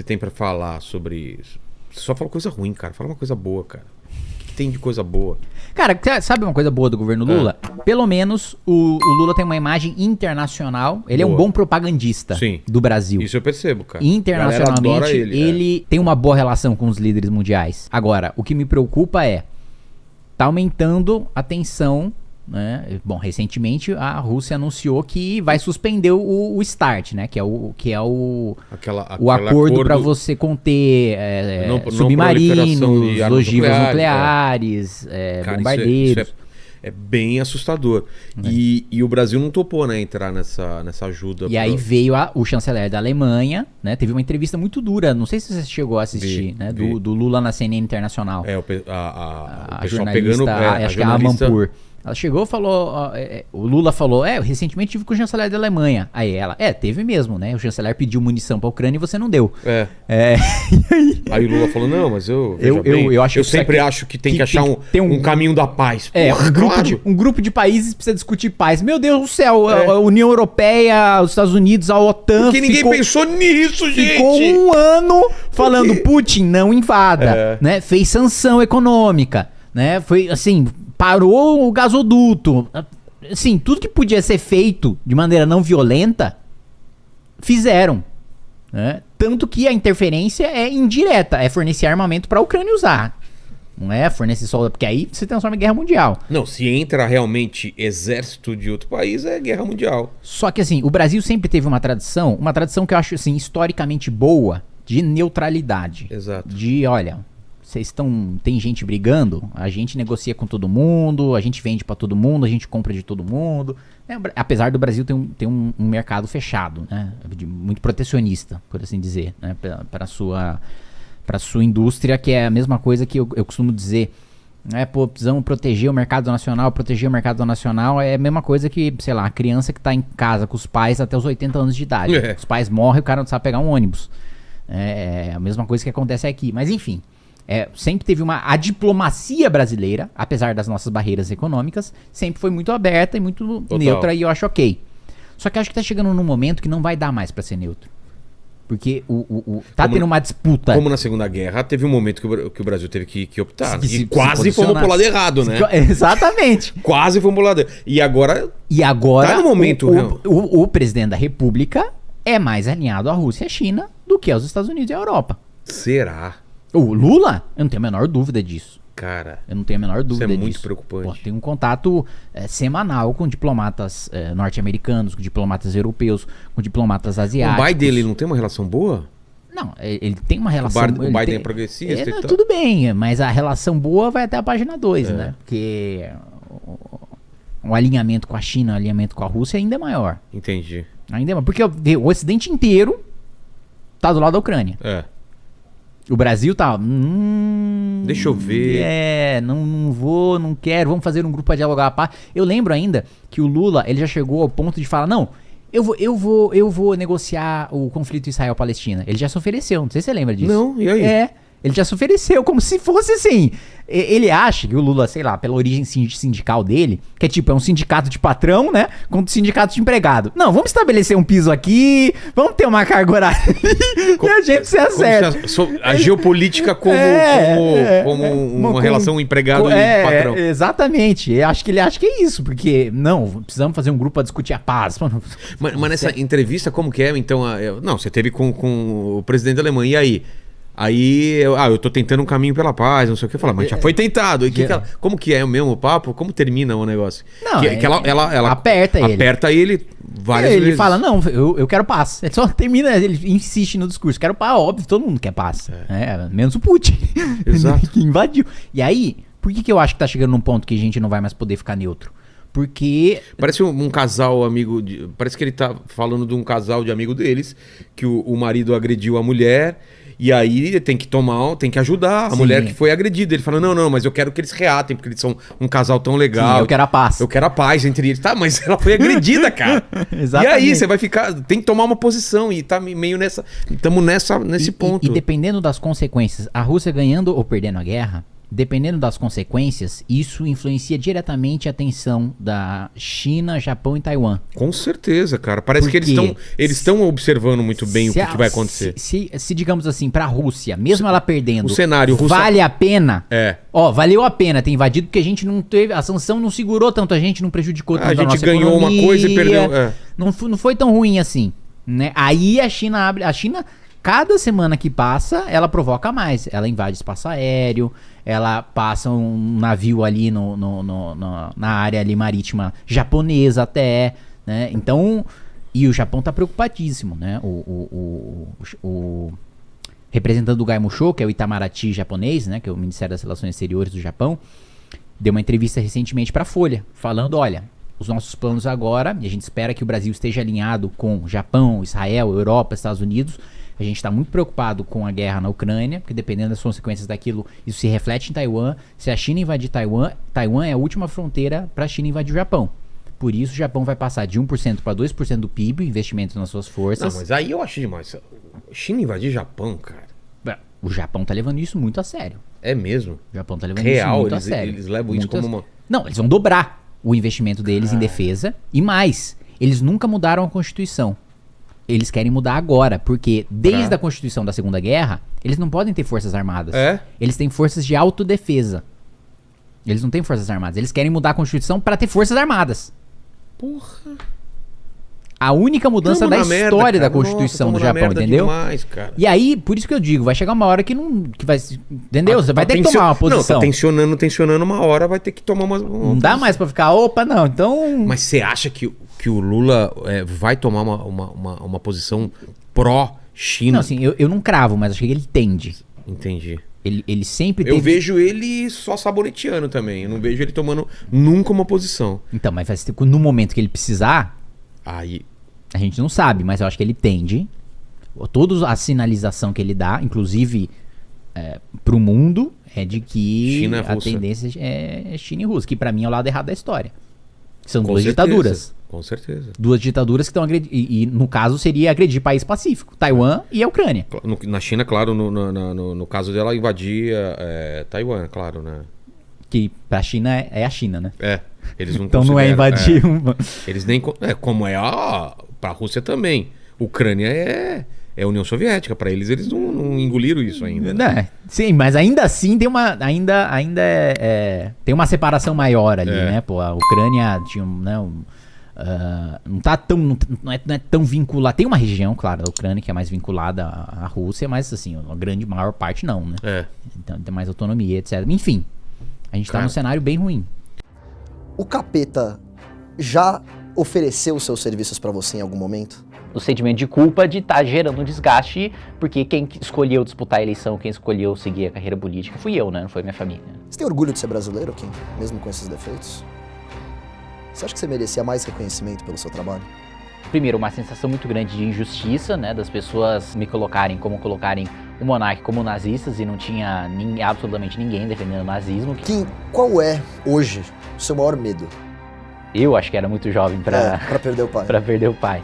você tem pra falar sobre isso? Você só fala coisa ruim, cara. Fala uma coisa boa, cara. O que tem de coisa boa? Cara, ca- sabe uma coisa boa do governo Lula? Pelo menos o, o Lula tem uma imagem internacional. Ele é um Boa. bom propagandista Sim. do Brasil. Isso eu percebo, cara. Internacionalmente, adora ele, é. tem uma boa relação com os líderes mundiais. Agora, o que me preocupa é tá aumentando a tensão, né? Bom, recentemente a Rússia anunciou que vai suspender o, o START, né? Que é o que é o, Aquela, o aquele acordo para você conter é, Não- não submarinos, armas ogivas nucleares, nucleares, é, Cara, bombardeiros. Isso, é, isso é, é bem assustador. E, e o Brasil não topou, né, entrar nessa, nessa ajuda. E aí veio a- o chanceler da Alemanha, né? Teve uma entrevista muito dura, não sei se você chegou a assistir, Vi, né? vi. Do, do Lula na CNN Internacional. É, o, pe- a, a, o a pessoal jornalista, pegando. É, a acho que é a Mampur. Ela chegou e falou, ó, é, é, o Lula falou, é, eu recentemente tive com o chanceler da Alemanha. Aí ela, é, teve mesmo, né? O chanceler pediu munição pra Ucrânia e você não deu. É. É, aí, Aí o Lula falou: não, mas eu. Eu- eu- bem, eu acho eu que sempre aqui- acho que tem que, que achar tem um, que ter um- um caminho da paz. É, Porra, um grupo, claro. de, um grupo de países precisa discutir paz. Meu Deus do céu, a- É. a União Europeia, os Estados Unidos, a OTAN. Porque ninguém ficou- pensou nisso, gente. Ficou um ano falando Putin não invada, É. né? Fez sanção econômica, né? Foi assim, parou o gasoduto. Assim, tudo que podia ser feito de maneira não violenta, fizeram. Né? Tanto que a interferência é indireta, é fornecer armamento para a Ucrânia usar. Não é fornecer só, porque aí se transforma em guerra mundial. Não, se entra realmente exército de outro país, é guerra mundial. Só que assim, o Brasil sempre teve uma tradição, uma tradição que eu acho assim historicamente boa de neutralidade. Exato. De, olha, vocês estão, tem gente brigando, a gente negocia com todo mundo, a gente vende pra todo mundo, a gente compra de todo mundo. É, apesar do Brasil ter um, ter um, um mercado fechado, né, de- muito protecionista, por assim dizer, né, para sua para sua indústria, que é a mesma coisa que eu, eu costumo dizer. É, pô, precisamos proteger o mercado nacional, proteger o mercado nacional é a mesma coisa que, sei lá, a criança que tá em casa com os pais até os 80 anos de idade. É. Os pais morrem, o cara não sabe pegar um ônibus. É, é a mesma coisa que acontece aqui. Mas enfim, é, sempre teve uma. A diplomacia brasileira, apesar das nossas barreiras econômicas, sempre foi muito aberta e muito Total. neutra e eu acho ok. Só que acho que tá chegando num momento que não vai dar mais pra ser neutro. Porque o, o, o- tá Como tendo uma disputa. Como na Segunda Guerra, teve um momento que o, que o Brasil teve que, que optar. Se- se- e se quase fomos pro lado errado, né? Exatamente. Quase fomos pro lado errado. E agora, E agora Tá no momento, o- o presidente da República é mais alinhado à Rússia e à China do que aos Estados Unidos e à Europa. será? O Lula, eu não tenho a menor dúvida disso. Cara, Eu não tenho a menor dúvida é muito disso. preocupante. Pô, tem um contato eh, semanal com diplomatas eh, norte-americanos, com diplomatas europeus, com diplomatas o asiáticos. Biden ele não tem uma relação boa? Não, eh, ele tem uma relação... Bar- o Biden tem- é progressista É, não. Tudo bem, mas a relação boa vai até a página 2, É. né? Porque o, o alinhamento com a China, o alinhamento com a Rússia ainda é maior. Entendi. Ainda é maior. Porque o, o Ocidente inteiro tá do lado da Ucrânia. É. O Brasil tá. Hum, Deixa eu ver. É, não, não vou, não quero. Vamos fazer um grupo pra dialogar a paz. Eu lembro ainda que o Lula ele já chegou ao ponto de falar: não, eu vou, eu vou, eu vou negociar o conflito Israel-Palestina. Ele já se ofereceu, não sei se você lembra disso. Não, e aí? É. Ele já se ofereceu, como se fosse assim. Ele acha que o Lula, sei lá, pela origem sin- sindical dele, que é tipo, é um sindicato de patrão, né? Contra um sindicato de empregado. Não, vamos estabelecer um piso aqui, vamos ter uma carga horária e a gente se Como acerta. a, a geopolítica como, É, como, é, como é, uma com- relação empregado e é, patrão. Exatamente. Eu acho que ele acha que é isso, porque, não, precisamos fazer um grupo pra discutir a paz. Mano, Mas, mas nessa entrevista, como que é? Então, a- não, você teve com, com o presidente da Alemanha, e aí? Aí, eu, ah, eu tô tentando um caminho pela paz, não sei o que. Eu falo, mas já foi tentado. E que que ela- como que é o mesmo papo? Como termina o negócio? Não, que, é- que ela, ela, ela aperta ele. Aperta ele várias ele vezes. fala, não, eu, eu quero paz. Ele só termina, ele insiste no discurso. Quero paz, óbvio, todo mundo quer paz. É, menos o Putin. Exato. que invadiu. E aí, por que, que eu acho que tá chegando num ponto que a gente não vai mais poder ficar neutro? Porque Parece um, um casal amigo. de- parece que ele tá falando de um casal de amigo deles, que o, o marido agrediu a mulher. E aí tem que tomar, tem que ajudar a Sim. mulher que foi agredida. Ele fala: não, não, mas eu quero que eles reatem, porque eles são um casal tão legal. sim, eu quero a paz. Eu quero a paz entre eles. Tá, mas ela foi agredida, cara. e Exatamente. aí, você vai ficar. Tem que tomar uma posição. E tá meio nessa. Estamos nessa, nesse E- ponto. E, e dependendo das consequências, a Rússia ganhando ou perdendo a guerra, dependendo das consequências, isso influencia diretamente a tensão da China, Japão e Taiwan. Com certeza, cara. Parece que eles Porque estão eles estão observando muito bem o Se que, a- que vai acontecer. Se, se- se, digamos assim, pra Rússia, mesmo ela perdendo, o cenário, vale a pena. É. Ó, valeu a pena ter invadido porque a gente não teve. A sanção não segurou tanto a gente, não prejudicou Ah, tanto a gente nossa ganhou uma economia, coisa e perdeu- é. Não, não foi tão ruim assim. Né? Aí a China abre. A China, cada semana que passa, ela provoca mais. Ela invade espaço aéreo, ela passa um navio ali no, no- no- no- na área ali marítima japonesa até. Né? Então. E o Japão tá preocupadíssimo, né? O, o, o, o representante do Gaimusho, que é o Itamaraty japonês, né? Que é o Ministério das Relações Exteriores do Japão, deu uma entrevista recentemente para a Folha, falando, olha, os nossos planos agora, e a gente espera que o Brasil esteja alinhado com Japão, Israel, Europa, Estados Unidos. A gente está muito preocupado com a guerra na Ucrânia, porque dependendo das consequências daquilo, isso se reflete em Taiwan. Se a China invadir Taiwan, Taiwan é a última fronteira para a China invadir o Japão. Por isso, o Japão vai passar de 1% para 2% do PIB, investimento nas suas Não, forças. mas aí eu acho demais. China invadir Japão, cara. O Japão tá levando isso muito a sério. É mesmo. O Japão tá levando Real, isso muito eles- a sério. eles levam isso Muito a- como uma- Não, eles vão dobrar o investimento deles em defesa. E mais, eles nunca mudaram a Constituição. Eles querem mudar agora, porque desde Pra- a Constituição da Segunda Guerra, eles não podem ter forças armadas. É? Eles têm forças de autodefesa. Eles não têm forças armadas. Eles querem mudar a Constituição para ter forças armadas. Porra. A única mudança Tamo da na história merda, da. Constituição Nossa, do na Japão, entendeu? Demais, cara. E aí, por isso que eu digo, vai chegar uma hora que não. Que vai, entendeu? Você vai Tá ter que tomar uma Não, posição. tá tensionando, tensionando uma hora, vai ter que tomar uma. uma Não dá mais pra ficar, opa, não. Então. Mas você acha que, que o Lula é, vai tomar uma, uma, uma, uma posição pró-China? Não, assim, eu, eu não cravo, mas acho que ele tende. Entendi. Ele, ele sempre Eu teve. vejo ele só saboneteando também. Eu não vejo ele tomando nunca uma posição. Então, mas vai ser- no momento que ele precisar, Aí. A gente não sabe, mas eu acho que ele tende. Toda a sinalização que ele dá, inclusive é, pro mundo, é de que China e a Rússia. tendência é China e Rússia, que pra mim é o lado errado da história. São Com duas certeza. ditaduras. Com certeza. Duas ditaduras que estão agredindo. E, no caso seria agredir país pacífico: Taiwan e a Ucrânia. Na China, claro, no, no, no- no- caso dela invadir é, Taiwan, claro, né? Que pra China é, é a China, né? É. Eles não Então não é invadir é. uma. Eles nem. É, como é a. Pra Rússia também. Ucrânia é. É União Soviética. Pra eles, eles não, não engoliram isso ainda. né? É, sim, mas ainda assim tem uma. Ainda, ainda é, é- tem uma separação maior ali, É. né? Pô, a Ucrânia tinha um. Né, um, ah, não tá tão. Não, não é, não é tão vinculada. Tem uma região, claro, da Ucrânia que é mais vinculada à, à Rússia, mas assim, a grande maior parte não, né? É. Então tem mais autonomia, etc. Enfim, a gente tá Cara. num cenário bem ruim. O capeta já ofereceu os seus serviços pra você em algum momento? o sentimento de culpa de estar gerando um desgaste, porque quem escolheu disputar a eleição, quem escolheu seguir a carreira política, fui eu, né? Não foi minha família. Você tem orgulho de ser brasileiro, Kim? Mesmo com esses defeitos? Você acha que você merecia mais reconhecimento pelo seu trabalho? Primeiro, uma sensação muito grande de injustiça, né? Das pessoas me colocarem como colocarem o monarca como nazistas e não tinha nin- absolutamente ninguém defendendo o nazismo. Kim, qual é, hoje, o seu maior medo? Eu acho que era muito jovem É, pra, pra perder o pai. pra perder o pai.